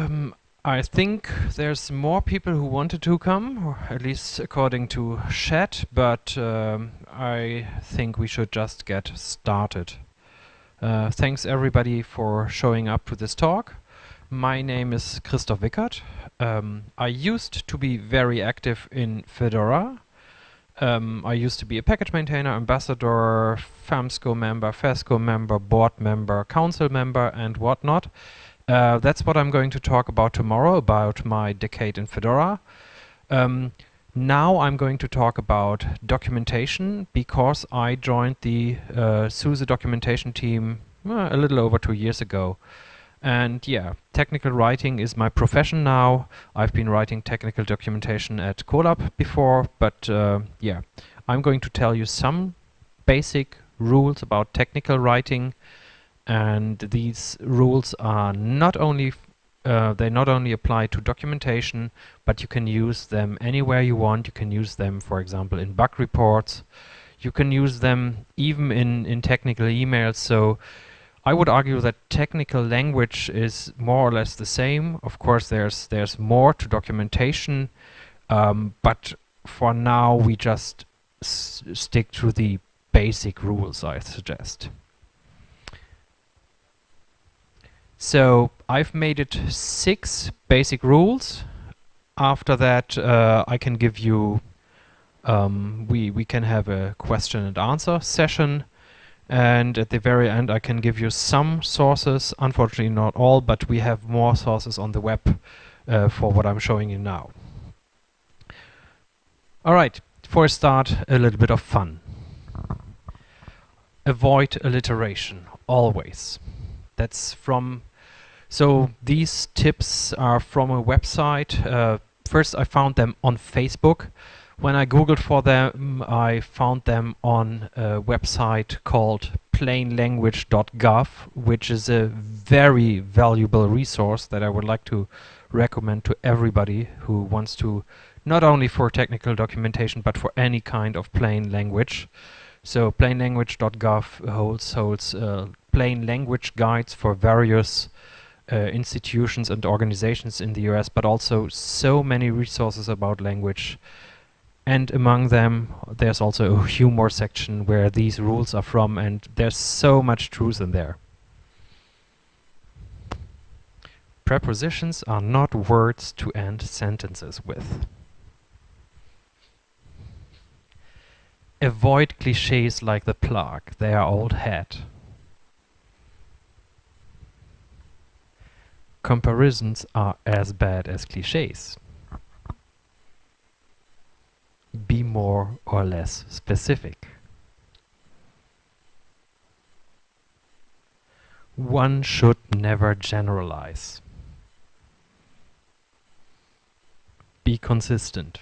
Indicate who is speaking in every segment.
Speaker 1: Um, I think there's more people who wanted to come, or at least according to chat, but um, I think we should just get started. Uh, thanks everybody for showing up to this talk. My name is Christoph Wickert. Um, I used to be very active in Fedora. Um, I used to be a package maintainer, ambassador, FAMSCO member, FESCO member, board member, council member, and whatnot. Uh, that's what I'm going to talk about tomorrow, about my decade in Fedora. Um, now I'm going to talk about documentation because I joined the uh, SUSE documentation team uh, a little over two years ago. And yeah, technical writing is my profession now. I've been writing technical documentation at Kolab before, but uh, yeah, I'm going to tell you some basic rules about technical writing and these rules are not only uh, they not only apply to documentation but you can use them anywhere you want. You can use them for example in bug reports. You can use them even in in technical emails. So I would argue that technical language is more or less the same. Of course there's there's more to documentation um, but for now we just stick to the basic rules I suggest So I've made it six basic rules. After that, uh, I can give you, um, we, we can have a question and answer session. And at the very end, I can give you some sources, unfortunately not all, but we have more sources on the web uh, for what I'm showing you now. All right, for a start, a little bit of fun. Avoid alliteration, always. That's from so these tips are from a website. Uh, first I found them on Facebook. When I googled for them, I found them on a website called plainlanguage.gov, which is a very valuable resource that I would like to recommend to everybody who wants to, not only for technical documentation, but for any kind of plain language. So plainlanguage.gov holds, holds uh, plain language guides for various uh, institutions and organizations in the US, but also so many resources about language. And among them, there's also a humor section where these rules are from, and there's so much truth in there. Prepositions are not words to end sentences with. Avoid cliches like the plague, they are old hat. Comparisons are as bad as cliches. Be more or less specific. One should never generalize. Be consistent.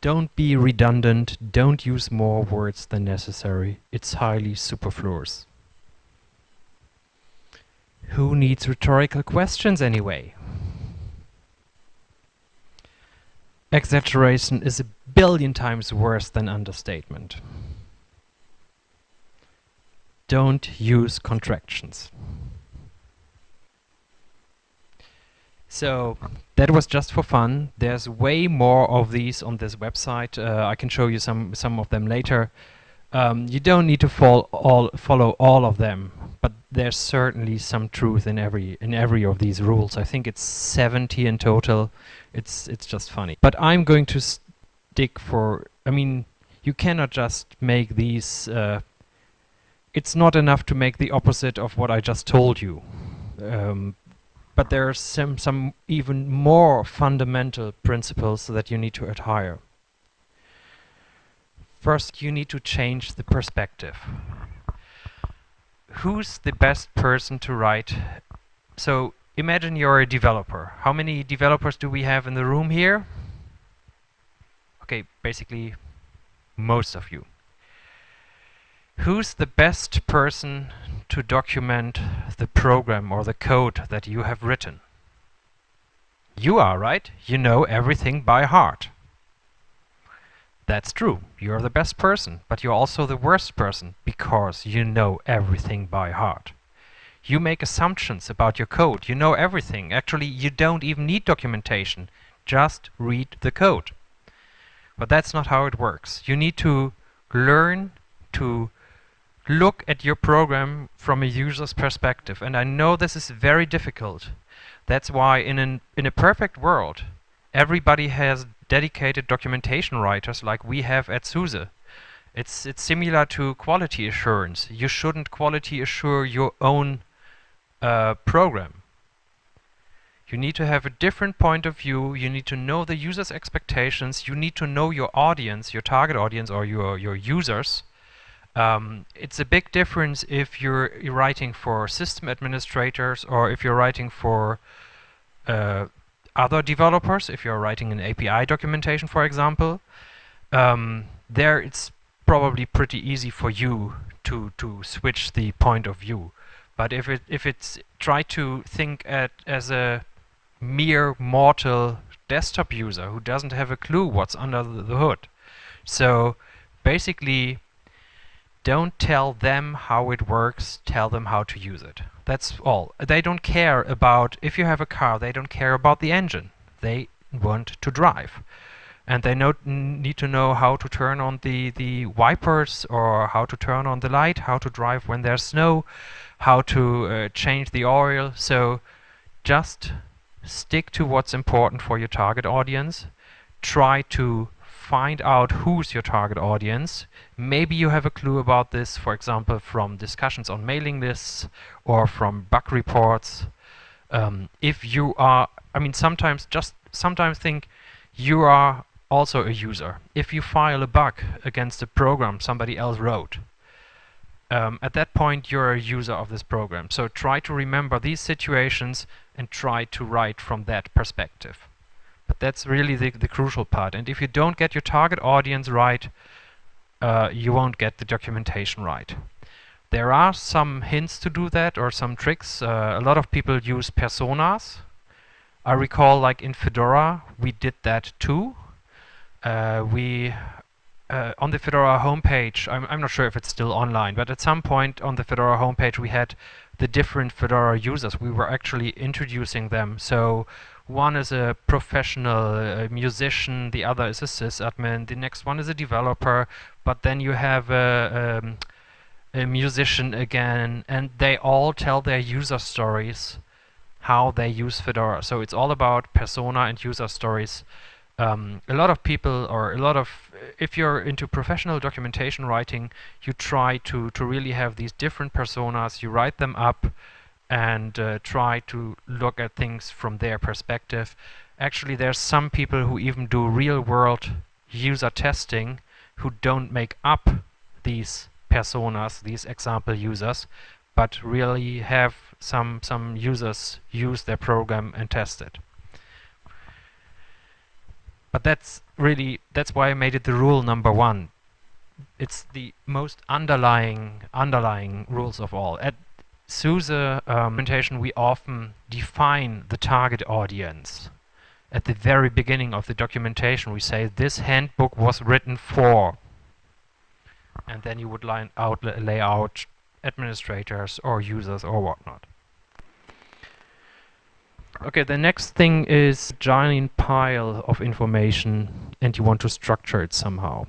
Speaker 1: Don't be redundant, don't use more words than necessary, it's highly superfluous. Who needs rhetorical questions anyway? Exaggeration is a billion times worse than understatement. Don't use contractions. So that was just for fun. There's way more of these on this website. Uh, I can show you some some of them later. Um, you don't need to follow all, follow all of them, but there's certainly some truth in every in every of these rules. I think it's 70 in total. It's it's just funny. But I'm going to stick for. I mean, you cannot just make these. Uh, it's not enough to make the opposite of what I just told you. Um, but there are some some even more fundamental principles that you need to adhere. First, you need to change the perspective. Who's the best person to write? So imagine you're a developer. How many developers do we have in the room here? Okay, basically most of you. Who's the best person to document the program or the code that you have written? You are, right? You know everything by heart. That's true. You're the best person, but you're also the worst person because you know everything by heart. You make assumptions about your code. You know everything. Actually, you don't even need documentation. Just read the code. But that's not how it works. You need to learn to look at your program from a user's perspective. And I know this is very difficult. That's why in, an, in a perfect world, everybody has dedicated documentation writers like we have at SUSE. It's, it's similar to quality assurance. You shouldn't quality assure your own uh, program. You need to have a different point of view. You need to know the user's expectations. You need to know your audience, your target audience or your, your users. Um, it's a big difference if you're writing for system administrators or if you're writing for uh, other developers, if you're writing an API documentation, for example. Um, there it's probably pretty easy for you to, to switch the point of view. But if it if it's try to think at as a mere mortal desktop user who doesn't have a clue what's under the hood. So basically don't tell them how it works, tell them how to use it. That's all. They don't care about, if you have a car, they don't care about the engine. They want to drive. And they know, need to know how to turn on the, the wipers or how to turn on the light, how to drive when there's snow, how to uh, change the oil. So just stick to what's important for your target audience. Try to find out who's your target audience. Maybe you have a clue about this, for example, from discussions on mailing lists or from bug reports. Um, if you are, I mean, sometimes just sometimes think you are also a user. If you file a bug against a program somebody else wrote, um, at that point you're a user of this program. So try to remember these situations and try to write from that perspective. But that's really the, the crucial part. And if you don't get your target audience right, uh, you won't get the documentation right. There are some hints to do that or some tricks. Uh, a lot of people use personas. I recall like in Fedora we did that too. Uh, we uh, on the Fedora homepage, I'm, I'm not sure if it's still online, but at some point on the Fedora homepage we had the different Fedora users. We were actually introducing them. So one is a professional uh, musician, the other is a sysadmin, the next one is a developer, but then you have a, um, a musician again, and they all tell their user stories, how they use Fedora. So it's all about persona and user stories um, a lot of people or a lot of if you're into professional documentation writing you try to to really have these different personas you write them up and uh, try to look at things from their perspective actually there's some people who even do real world user testing who don't make up these personas these example users but really have some some users use their program and test it but that's really, that's why I made it the rule number one. It's the most underlying, underlying rules of all. At SUSE um, the implementation, we often define the target audience. At the very beginning of the documentation, we say this handbook was written for. And then you would line out, lay out administrators or users or whatnot. Okay, the next thing is a giant pile of information and you want to structure it somehow.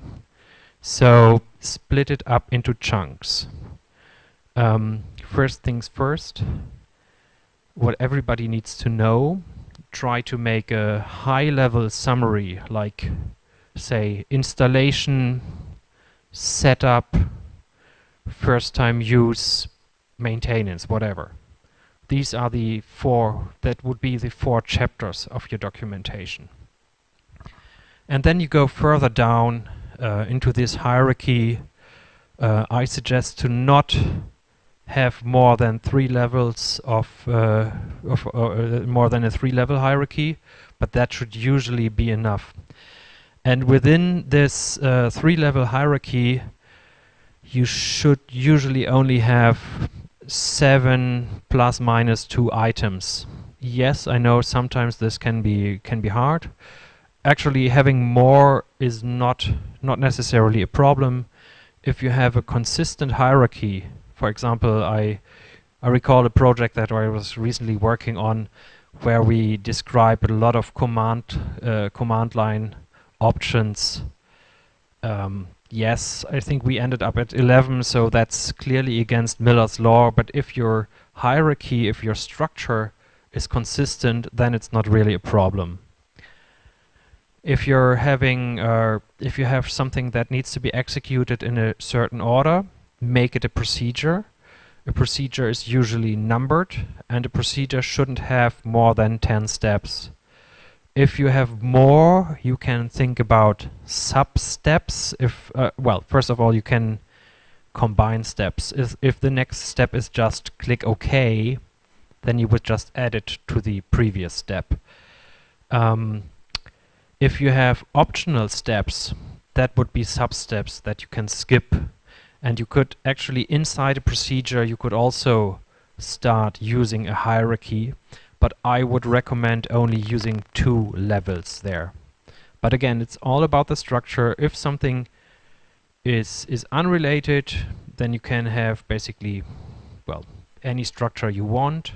Speaker 1: So split it up into chunks. Um, first things first, what everybody needs to know, try to make a high-level summary like say installation, setup, first time use, maintenance, whatever. These are the four, that would be the four chapters of your documentation. And then you go further down uh, into this hierarchy. Uh, I suggest to not have more than three levels of, uh, of uh, more than a three level hierarchy, but that should usually be enough. And within this uh, three level hierarchy, you should usually only have seven plus minus two items. Yes, I know sometimes this can be can be hard. Actually, having more is not not necessarily a problem. If you have a consistent hierarchy, for example, I I recall a project that I was recently working on where we describe a lot of command uh, command line options. Um, yes, I think we ended up at 11, so that's clearly against Miller's law, but if your hierarchy, if your structure is consistent, then it's not really a problem. If you're having, uh, if you have something that needs to be executed in a certain order, make it a procedure. A procedure is usually numbered, and a procedure shouldn't have more than 10 steps. If you have more, you can think about sub-steps. If uh, Well, first of all, you can combine steps. If, if the next step is just click OK, then you would just add it to the previous step. Um, if you have optional steps, that would be sub-steps that you can skip. And you could actually, inside a procedure, you could also start using a hierarchy, but I would recommend only using two levels there. But again, it's all about the structure. If something is is unrelated, then you can have basically, well, any structure you want.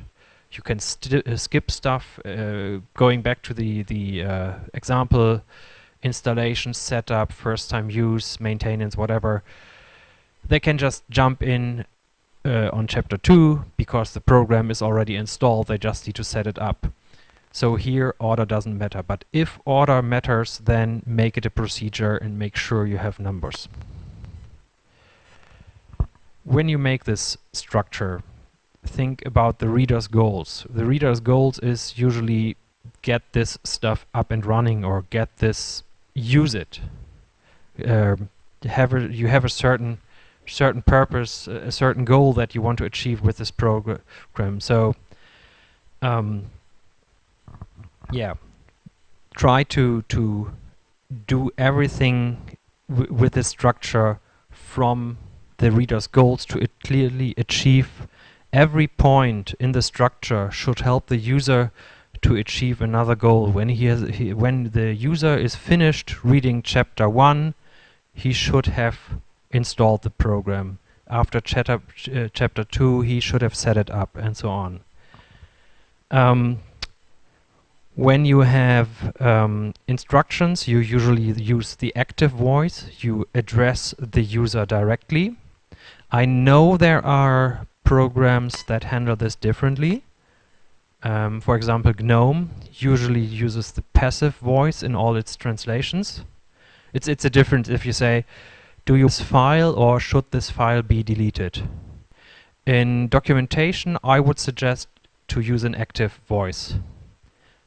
Speaker 1: You can uh, skip stuff. Uh, going back to the the uh, example, installation, setup, first time use, maintenance, whatever. They can just jump in uh, on chapter 2 because the program is already installed. They just need to set it up. So here order doesn't matter. But if order matters, then make it a procedure and make sure you have numbers when you make this structure, think about the reader's goals. The reader's goals is usually get this stuff up and running or get this, use it. Uh, have a, you have a certain certain purpose, a certain goal that you want to achieve with this program. So, um, yeah, try to to do everything with this structure from the reader's goals to clearly achieve every point in the structure should help the user to achieve another goal. When he has, he, when the user is finished reading chapter one, he should have installed the program. After chapter uh, chapter two, he should have set it up, and so on. Um, when you have um, instructions, you usually use the active voice. You address the user directly. I know there are programs that handle this differently. Um, for example, GNOME usually uses the passive voice in all its translations. It's, it's a difference if you say, do you use file or should this file be deleted? In documentation, I would suggest to use an active voice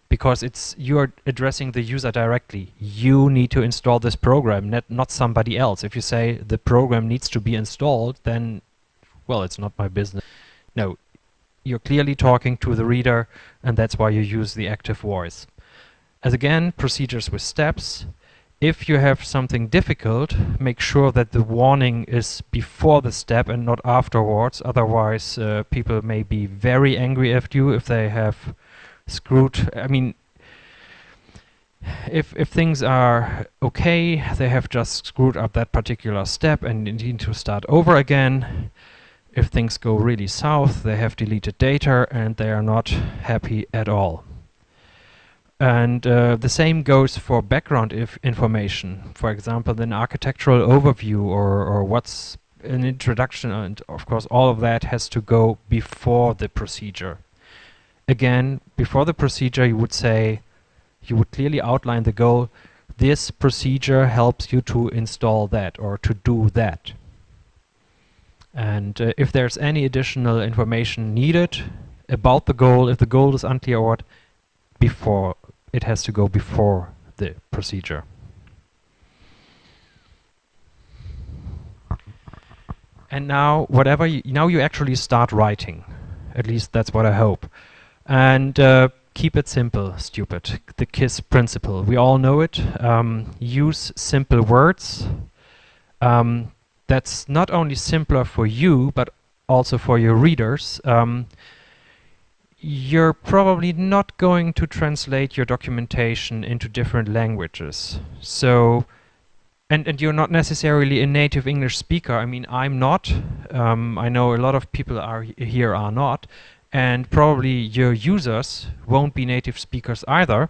Speaker 1: because it's you're addressing the user directly. You need to install this program, not, not somebody else. If you say the program needs to be installed, then, well, it's not my business. No, you're clearly talking to the reader, and that's why you use the active voice. As again, procedures with steps. If you have something difficult, make sure that the warning is before the step and not afterwards. Otherwise, uh, people may be very angry at you if they have screwed. I mean, if if things are okay, they have just screwed up that particular step and need to start over again. If things go really south, they have deleted data and they are not happy at all. And uh, the same goes for background information. For example, an architectural overview or, or what's an introduction and of course all of that has to go before the procedure again, before the procedure, you would say, you would clearly outline the goal. This procedure helps you to install that or to do that. And uh, if there's any additional information needed about the goal, if the goal is unclear or what, before it has to go before the procedure. And now, whatever you, now you actually start writing. At least that's what I hope. And uh, keep it simple, stupid. The KISS principle. We all know it. Um, use simple words. Um, that's not only simpler for you, but also for your readers. Um, you're probably not going to translate your documentation into different languages. So, and, and you're not necessarily a native English speaker. I mean, I'm not. Um, I know a lot of people are here are not, and probably your users won't be native speakers either.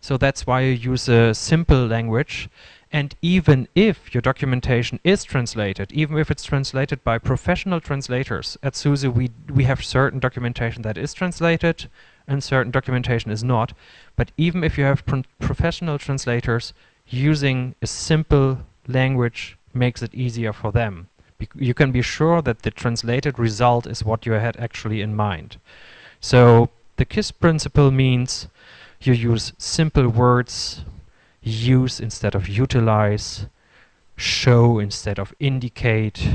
Speaker 1: So that's why you use a simple language. And even if your documentation is translated, even if it's translated by professional translators, at SUSE we, we have certain documentation that is translated and certain documentation is not. But even if you have professional translators, using a simple language makes it easier for them. Bec you can be sure that the translated result is what you had actually in mind. So the KISS principle means you use simple words, use instead of utilize, show instead of indicate,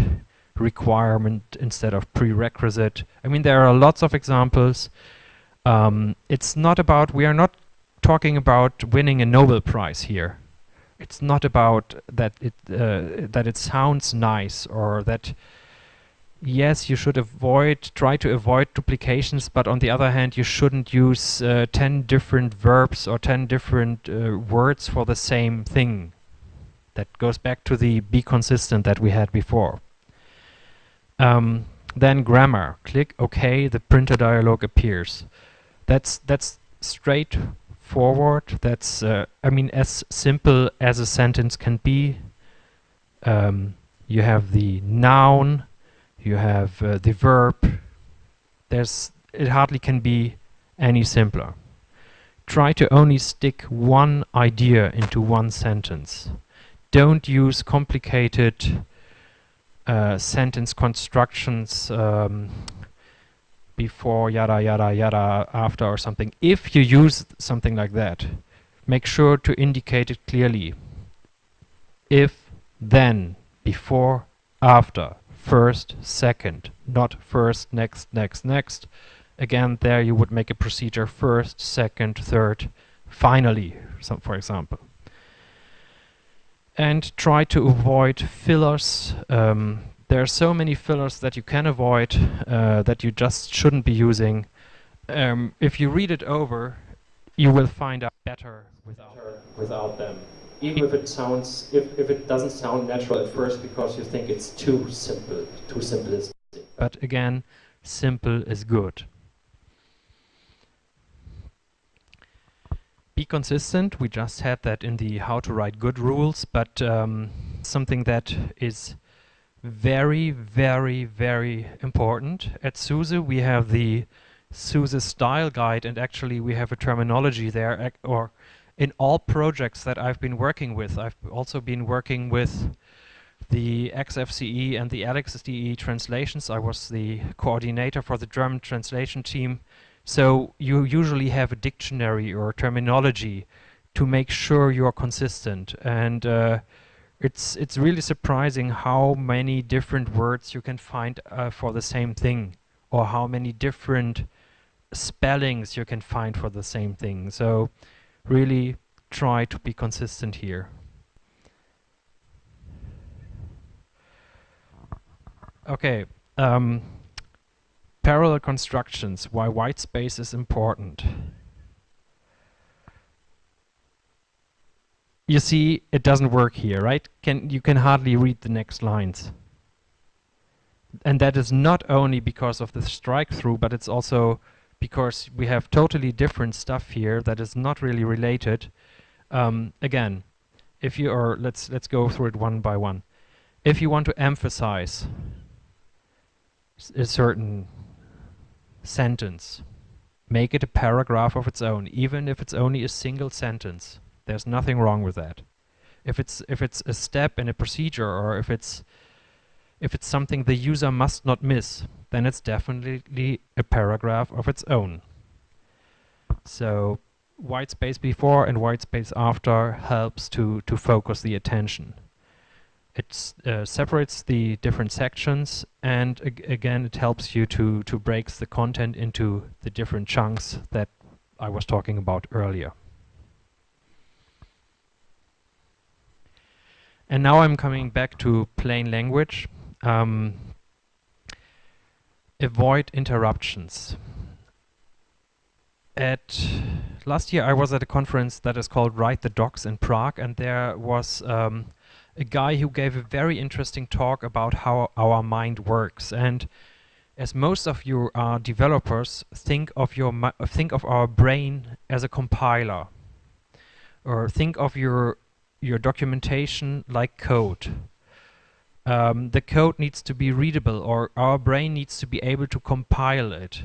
Speaker 1: requirement instead of prerequisite. I mean, there are lots of examples. Um, it's not about, we are not talking about winning a Nobel Prize here it's not about that it uh, that it sounds nice or that yes you should avoid try to avoid duplications but on the other hand you shouldn't use uh, 10 different verbs or 10 different uh, words for the same thing that goes back to the be consistent that we had before um, then grammar click OK the printer dialog appears that's that's straightforward. That's, uh, I mean, as simple as a sentence can be. Um, you have the noun, you have uh, the verb. There's, it hardly can be any simpler. Try to only stick one idea into one sentence. Don't use complicated uh, sentence constructions um, before yada yada yada after or something. If you use something like that, make sure to indicate it clearly. If, then, before, after, first, second, not first, next, next, next. Again, there you would make a procedure first, second, third, finally, for example. And try to avoid fillers. Um, there are so many fillers that you can avoid uh, that you just shouldn't be using. Um, if you read it over, you will find out better without, without them. Even if it sounds, if, if it doesn't sound natural at first because you think it's too simple, too simplistic. But again, simple is good. Be consistent, we just had that in the how to write good rules, but um, something that is very, very, very important. At SUSE we have the SUSE style guide and actually we have a terminology there or in all projects that I've been working with. I've also been working with the XFCE and the LXDE translations. I was the coordinator for the German translation team. So you usually have a dictionary or terminology to make sure you're consistent. And uh, it's it's really surprising how many different words you can find uh, for the same thing or how many different spellings you can find for the same thing so really try to be consistent here okay um, parallel constructions why white space is important you see it doesn't work here, right? Can You can hardly read the next lines. And that is not only because of the strike through, but it's also because we have totally different stuff here that is not really related. Um, again, if you are, let's let's go through it one by one. If you want to emphasize a certain sentence, make it a paragraph of its own, even if it's only a single sentence. There's nothing wrong with that. If it's if it's a step in a procedure or if it's if it's something the user must not miss, then it's definitely a paragraph of its own. So white space before and white space after helps to, to focus the attention. It uh, separates the different sections and ag again it helps you to, to break the content into the different chunks that I was talking about earlier. And now I'm coming back to plain language. Um, avoid interruptions. At last year I was at a conference that is called Write the Docs in Prague and there was um, a guy who gave a very interesting talk about how our mind works. And as most of you are developers, think of your think of our brain as a compiler, or think of your your documentation like code. Um, the code needs to be readable, or our brain needs to be able to compile it.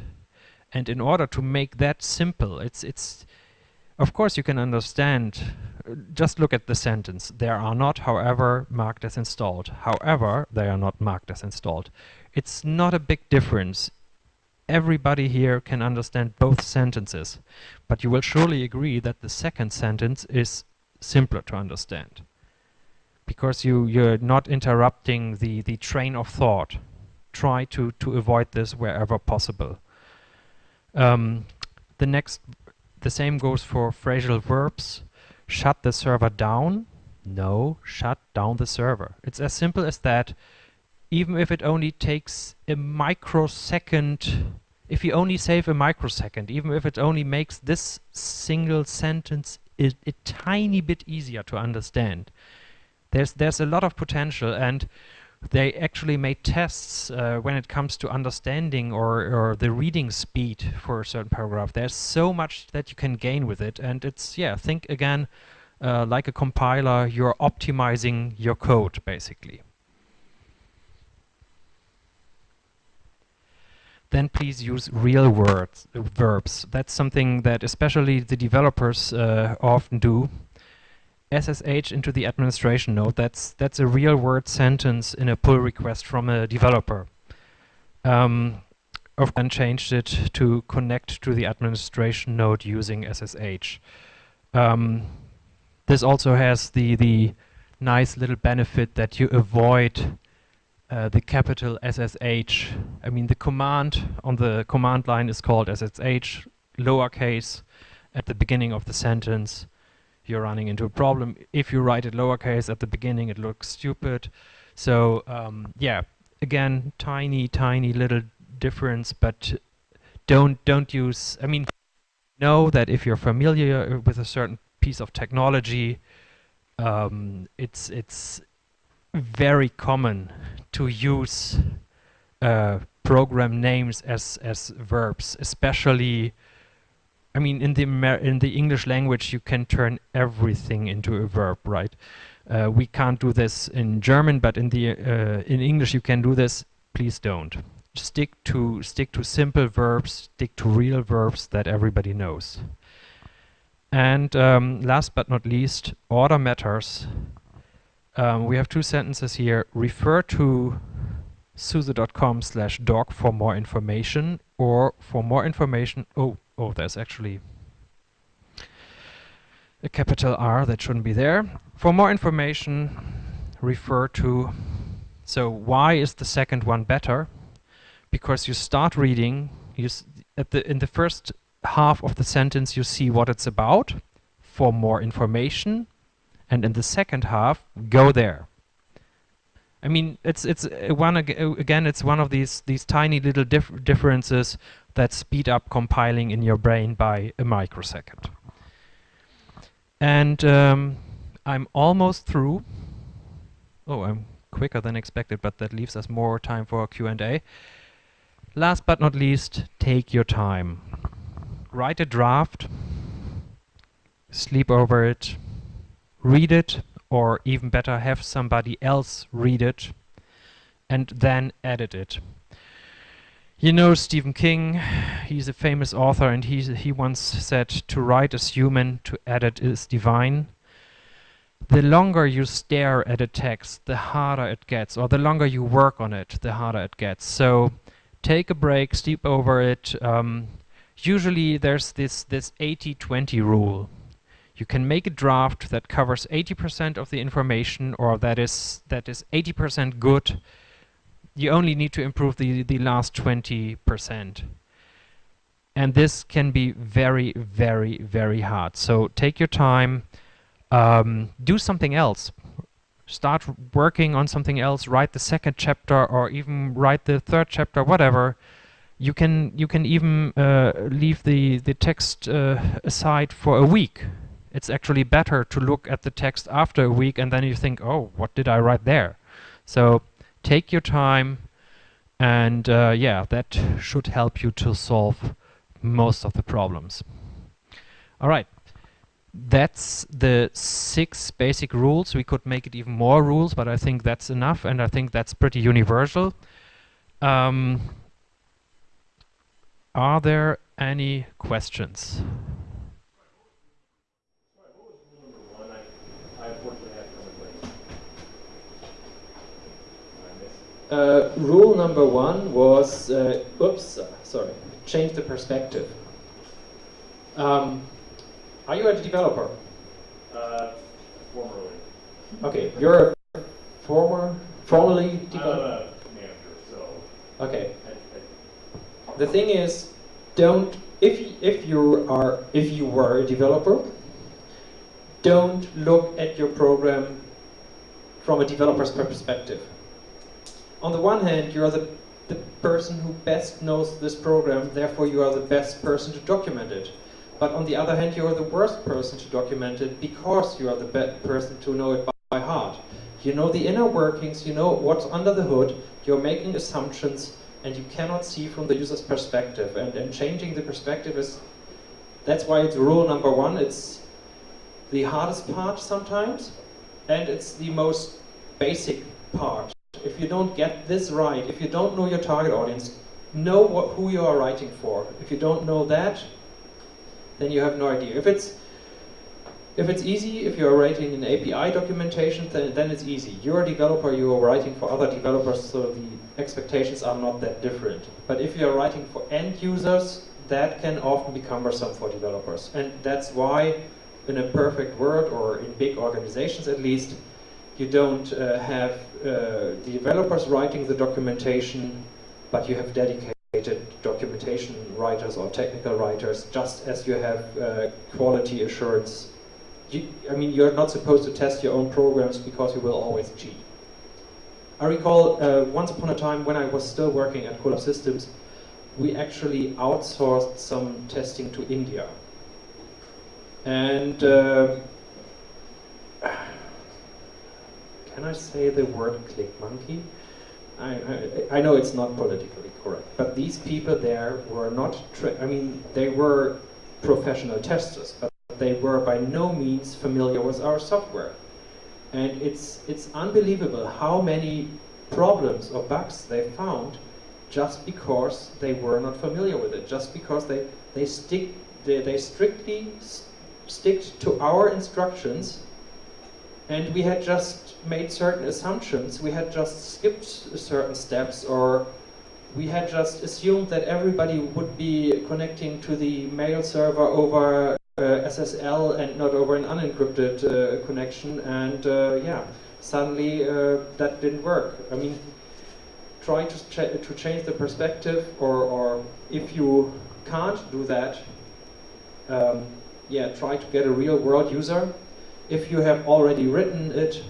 Speaker 1: And in order to make that simple, it's it's of course you can understand. Uh, just look at the sentence. There are not, however, marked as installed. However, they are not marked as installed. It's not a big difference. Everybody here can understand both sentences, but you will surely agree that the second sentence is simpler to understand because you you're not interrupting the the train of thought. Try to to avoid this wherever possible. Um, the next the same goes for phrasal verbs. Shut the server down. No shut down the server. It's as simple as that. Even if it only takes a microsecond if you only save a microsecond even if it only makes this single sentence a, a tiny bit easier to understand there's there's a lot of potential and they actually made tests uh, when it comes to understanding or, or the reading speed for a certain paragraph. There's so much that you can gain with it and it's, yeah, think again uh, like a compiler, you're optimizing your code basically. Then please use real words, uh, verbs. That's something that especially the developers uh, often do. SSH into the administration node. That's that's a real word sentence in a pull request from a developer. Um, I've changed it to connect to the administration node using SSH. Um, this also has the the nice little benefit that you avoid uh, the capital SSH. I mean the command on the command line is called SSH lowercase at the beginning of the sentence you're running into a problem. If you write it lowercase at the beginning, it looks stupid. So um, yeah, again, tiny, tiny little difference, but don't don't use. I mean, know that if you're familiar with a certain piece of technology, um, it's it's very common to use uh, program names as as verbs, especially I mean, in the Amer in the English language, you can turn everything into a verb, right? Uh, we can't do this in German, but in the uh, in English you can do this. Please don't. Stick to stick to simple verbs. Stick to real verbs that everybody knows. And um, last but not least, order matters. Um, we have two sentences here. Refer to suse.com slash doc for more information or for more information. Oh, oh, there's actually a capital R that shouldn't be there. For more information, refer to, so why is the second one better? Because you start reading, you at the in the first half of the sentence you see what it's about, for more information, and in the second half, go there. I mean, it's it's uh, one uh, again. It's one of these these tiny little dif differences that speed up compiling in your brain by a microsecond. And um, I'm almost through. Oh, I'm quicker than expected, but that leaves us more time for Q&A. Last but not least, take your time. Write a draft, sleep over it, read it, or even better, have somebody else read it, and then edit it. You know Stephen King, he's a famous author and he, he once said, to write is human, to edit is divine. The longer you stare at a text, the harder it gets, or the longer you work on it, the harder it gets. So take a break, sleep over it. Um, usually there's this this 80-20 rule. You can make a draft that covers 80% of the information, or that is that is 80% good, you only need to improve the, the last 20%. And this can be very, very, very hard. So take your time, um, do something else. Start working on something else, write the second chapter or even write the third chapter, whatever. You can you can even uh, leave the, the text uh, aside for a week It's actually better to look at the text after a week and then you think, oh, what did I write there? So take your time and uh, yeah, that should help you to solve most of the problems. All right, that's the six basic rules. We could make it even more rules, but I think that's enough and I think that's pretty universal. Um, are there any questions? Uh, rule number one was, uh, oops, sorry, change the perspective. Um, are you a developer?
Speaker 2: Uh, formerly.
Speaker 1: Okay, you're a former, formerly developer?
Speaker 2: manager, so.
Speaker 1: Okay.
Speaker 2: I, I,
Speaker 1: The thing is, don't, if, if you are, if you were a developer, don't look at your program from a developer's perspective on the one hand, you are the, the person who best knows this program, therefore you are the best person to document it. But on the other hand, you are the worst person to document it because you are the best person to know it by, by heart. You know the inner workings, you know what's under the hood, you're making assumptions, and you cannot see from the user's perspective. And, and changing the perspective is, that's why it's rule number one. It's the hardest part sometimes, and it's the most basic part if you don't get this right, if you don't know your target audience, know what, who you are writing for. If you don't know that, then you have no idea. If it's if it's easy, if you're writing an API documentation, then, then it's easy. You're a developer, you are writing for other developers, so the expectations are not that different. But if you're writing for end users, that can often be cumbersome for developers. And that's why, in a perfect world, or in big organizations at least, you don't uh, have uh, developers writing the documentation, but you have dedicated documentation writers or technical writers, just as you have uh, quality assurance. You, I mean, you're not supposed to test your own programs because you will always cheat. I recall uh, once upon a time when I was still working at Kolab Systems, we actually outsourced some testing to India. And uh, can I say the word click monkey? I, I, I, know it's not politically correct, but these people there were not, I mean, they were professional testers, but they were by no means familiar with our software. And it's, it's unbelievable how many problems or bugs they found just because they were not familiar with it, just because they, they, stick, they, they strictly stick to our instructions and we had just made certain assumptions. We had just skipped certain steps or we had just assumed that everybody would be connecting to the mail server over uh, SSL and not over an unencrypted uh, connection and uh, yeah, suddenly uh, that didn't work. I mean, try to, ch to change the perspective or, or if you can't do that, um, yeah, try to get a real world user if you have already written it,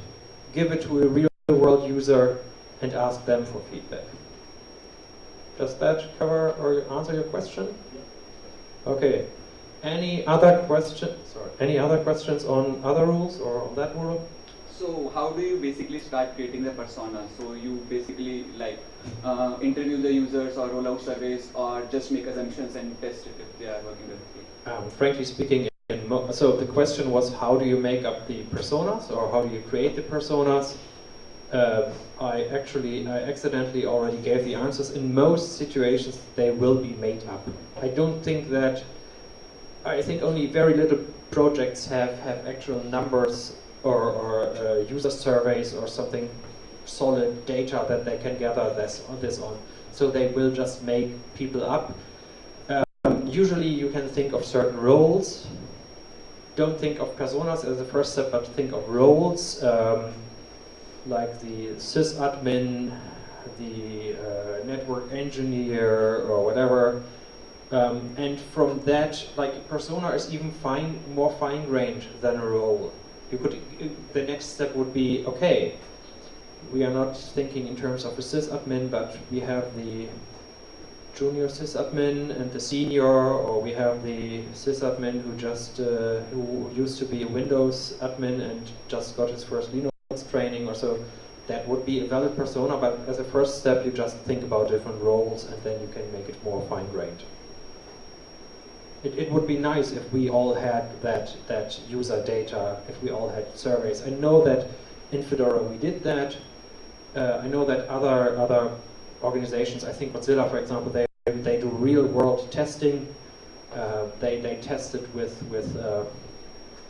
Speaker 1: give it to a real-world user and ask them for feedback. Does that cover or answer your question? Okay. Any other questions? Sorry. Any other questions on other rules or on that rule?
Speaker 3: So how do you basically start creating the persona? So you basically like uh, interview the users or roll out surveys or just make assumptions and test it if they are working with it?
Speaker 1: Um, frankly speaking, so the question was how do you make up the personas or how do you create the personas? Uh, I actually, I accidentally already gave the answers. In most situations, they will be made up. I don't think that, I think only very little projects have, have actual numbers or, or uh, user surveys or something solid data that they can gather this on. This on. So they will just make people up. Um, usually you can think of certain roles don't think of personas as the first step, but think of roles, um, like the sysadmin, the uh, network engineer, or whatever. Um, and from that, like persona is even fine, more fine-grained than a role. You could, the next step would be, okay, we are not thinking in terms of a sysadmin, but we have the junior sysadmin and the senior, or we have the sysadmin who just uh, who used to be a Windows admin and just got his first Linux training or so. That would be a valid persona, but as a first step, you just think about different roles and then you can make it more fine-grained. It, it would be nice if we all had that, that user data, if we all had surveys. I know that in Fedora we did that. Uh, I know that other, other organizations, I think Mozilla, for example, they, they do real-world testing. Uh, they, they test it with, with uh,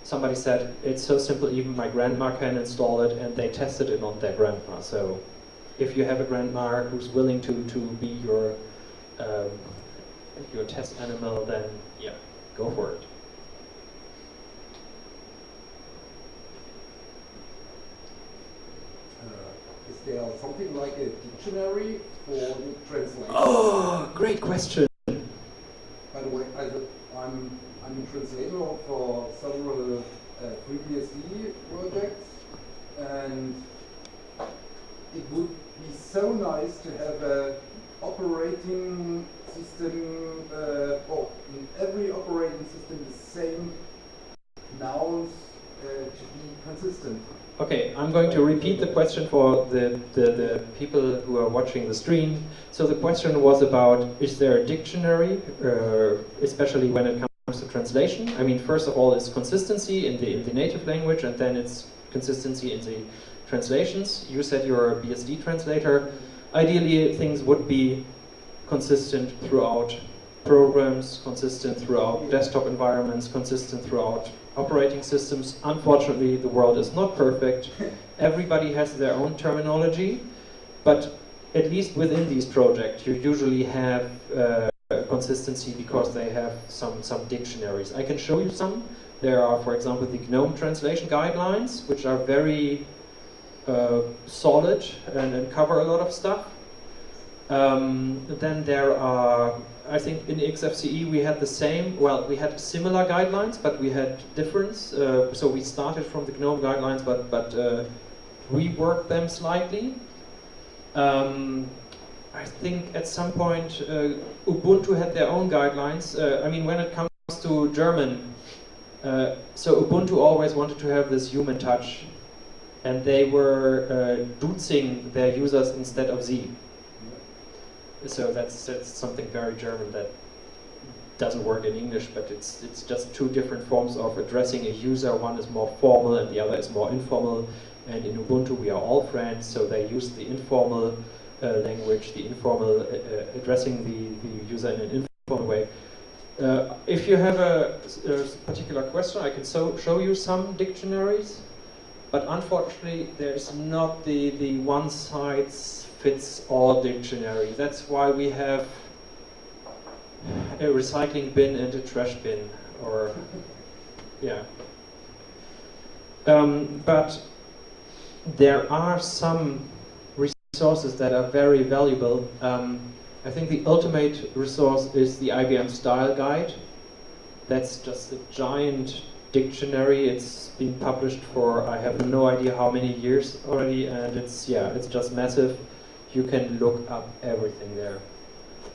Speaker 1: somebody said, it's so simple, even my grandma can install it, and they tested it on their grandma. So if you have a grandma who's willing to, to be your, um, your test animal, then yeah, go for it.
Speaker 4: Uh, is there something like a dictionary for the translation?
Speaker 1: Oh, great question.
Speaker 4: By the way, I, I'm, I'm a translator for several uh, FreeBSD projects, and it would be so nice to have a operating system, uh, or in every operating system, the same nouns uh, to be consistent.
Speaker 1: Okay, I'm going to repeat the question for the, the, the, people who are watching the stream. So the question was about, is there a dictionary, uh, especially when it comes to translation? I mean, first of all, it's consistency in the, in the native language, and then it's consistency in the translations. You said you're a BSD translator. Ideally, things would be consistent throughout programs, consistent throughout desktop environments, consistent throughout operating systems. Unfortunately, the world is not perfect. Everybody has their own terminology, but at least within these projects, you usually have uh, consistency because they have some, some dictionaries. I can show you some. There are, for example, the GNOME translation guidelines, which are very uh, solid and, and cover a lot of stuff. Um, then there are, I think in XFCE we had the same, well, we had similar guidelines, but we had difference. Uh, so we started from the GNOME guidelines, but, but uh, reworked them slightly. Um, I think at some point uh, Ubuntu had their own guidelines. Uh, I mean, when it comes to German, uh, so Ubuntu always wanted to have this human touch, and they were uh, their users instead of Sie. So that's, that's something very German that doesn't work in English, but it's, it's just two different forms of addressing a user. One is more formal and the other is more informal. And in Ubuntu we are all friends, so they use the informal uh, language, the informal uh, uh addressing the, the user in an informal way. Uh, if you have a, a, particular question, I can so show you some dictionaries, but unfortunately there's not the, the one size fits all dictionary. That's why we have a recycling bin and a trash bin, or yeah. Um, but there are some resources that are very valuable. Um, I think the ultimate resource is the IBM Style Guide. That's just a giant dictionary. It's been published for I have no idea how many years already, and it's yeah, it's just massive you can look up everything there.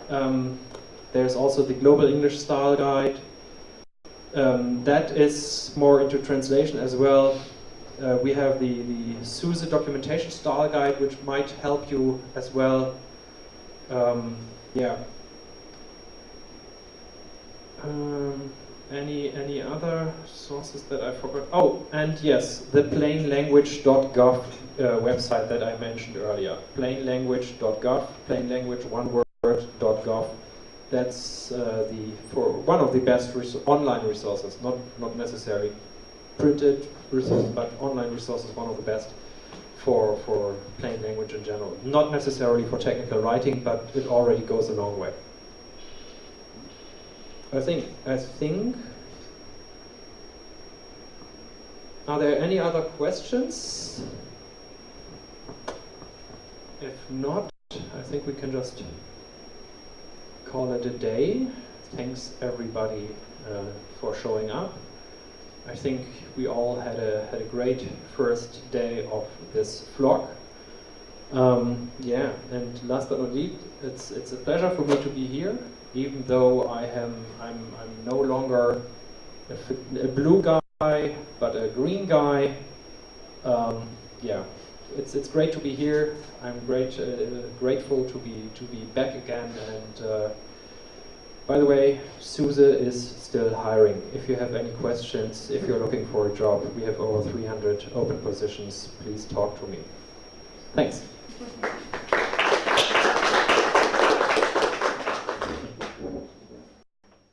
Speaker 1: Um, there's also the Global English Style Guide. Um, that is more into translation as well. Uh, we have the, the SUSE Documentation Style Guide, which might help you as well. Um, yeah. Um, any any other sources that I forgot? Oh, and yes, the plainlanguage.gov uh, website that I mentioned earlier. Plainlanguage.gov, plainlanguage one word.gov. That's uh, the for one of the best res online resources, not not necessarily printed resources, but online resources, one of the best for for plain language in general. Not necessarily for technical writing, but it already goes a long way. I think, I think, are there any other questions? If not, I think we can just call it a day. Thanks everybody uh, for showing up. I think we all had a, had a great first day of this vlog. Um, yeah, and last but not least, it's it's a pleasure for me to be here, even though I am I'm I'm no longer a, a blue guy, but a green guy. Um, yeah, it's it's great to be here. I'm great uh, grateful to be to be back again. And uh, by the way, SUSE is still hiring. If you have any questions, if you're looking for a job, we have over 300 open positions. Please talk to me. Thanks.